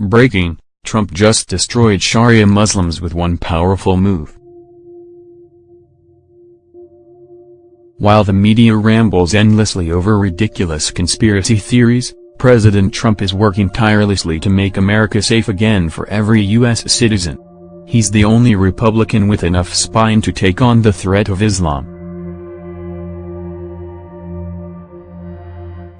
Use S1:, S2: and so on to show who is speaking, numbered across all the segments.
S1: Breaking, Trump just destroyed Sharia Muslims with one powerful move. While the media rambles endlessly over ridiculous conspiracy theories, President Trump is working tirelessly to make America safe again for every U.S. citizen. He's the only Republican with enough spine to take on the threat of Islam.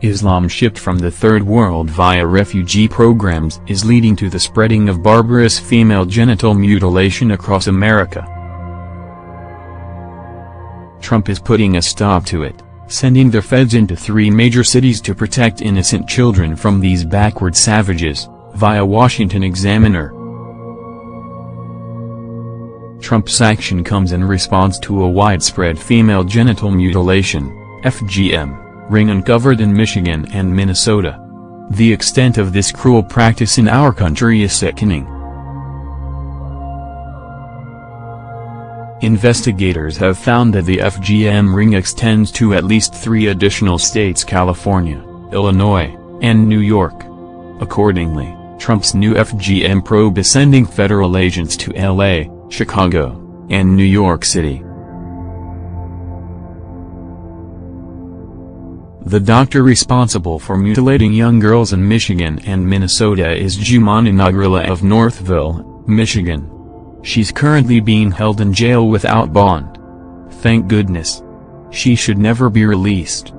S1: Islam shipped from the Third World via refugee programs is leading to the spreading of barbarous female genital mutilation across America. Trump is putting a stop to it, sending the feds into three major cities to protect innocent children from these backward savages, via Washington Examiner. Trump's action comes in response to a widespread female genital mutilation, FGM ring uncovered in Michigan and Minnesota. The extent of this cruel practice in our country is sickening. Investigators have found that the FGM ring extends to at least three additional states California, Illinois, and New York. Accordingly, Trump's new FGM probe is sending federal agents to LA, Chicago, and New York City. The doctor responsible for mutilating young girls in Michigan and Minnesota is Jumana Nagarwala of Northville, Michigan. She's currently being held in jail without bond. Thank goodness. She should never be released.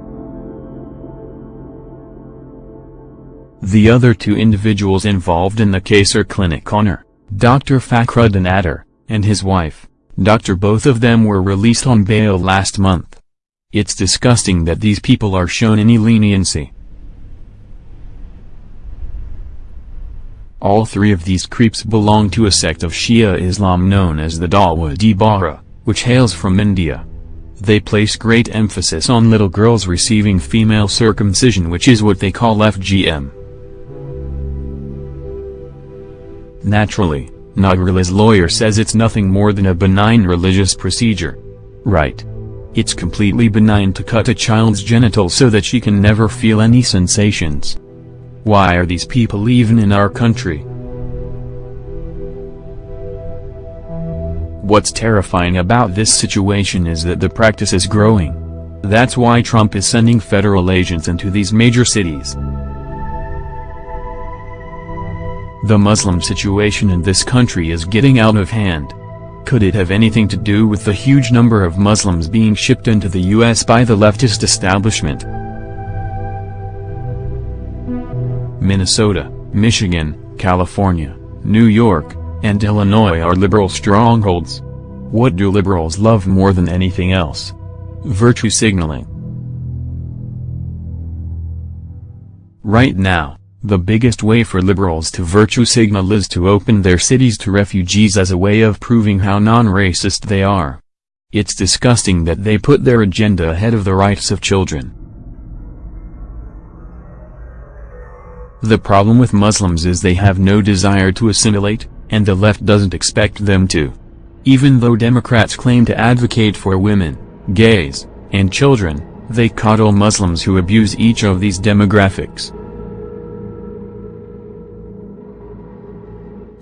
S1: The other two individuals involved in the case are clinic owner, Dr. Fakhruddin Attar, and his wife, Dr. Both of them were released on bail last month. It's disgusting that these people are shown any leniency. All three of these creeps belong to a sect of Shia Islam known as the Dawoodi Bohra, which hails from India. They place great emphasis on little girls receiving female circumcision which is what they call FGM. Naturally, Nagarwala's lawyer says it's nothing more than a benign religious procedure. Right. It's completely benign to cut a child's genitals so that she can never feel any sensations. Why are these people even in our country? What's terrifying about this situation is that the practice is growing. That's why Trump is sending federal agents into these major cities. The Muslim situation in this country is getting out of hand. Could it have anything to do with the huge number of Muslims being shipped into the U.S. by the leftist establishment? Minnesota, Michigan, California, New York, and Illinois are liberal strongholds. What do liberals love more than anything else? Virtue signaling. Right now, the biggest way for liberals to virtue signal is to open their cities to refugees as a way of proving how non-racist they are. It's disgusting that they put their agenda ahead of the rights of children. The problem with Muslims is they have no desire to assimilate, and the left doesn't expect them to. Even though Democrats claim to advocate for women, gays, and children, they coddle Muslims who abuse each of these demographics.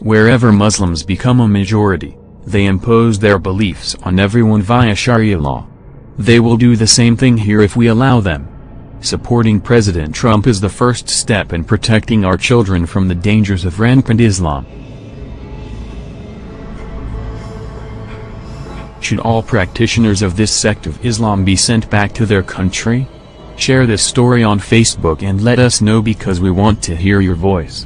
S1: Wherever Muslims become a majority, they impose their beliefs on everyone via Sharia law. They will do the same thing here if we allow them. Supporting President Trump is the first step in protecting our children from the dangers of rampant Islam. Should all practitioners of this sect of Islam be sent back to their country? Share this story on Facebook and let us know because we want to hear your voice.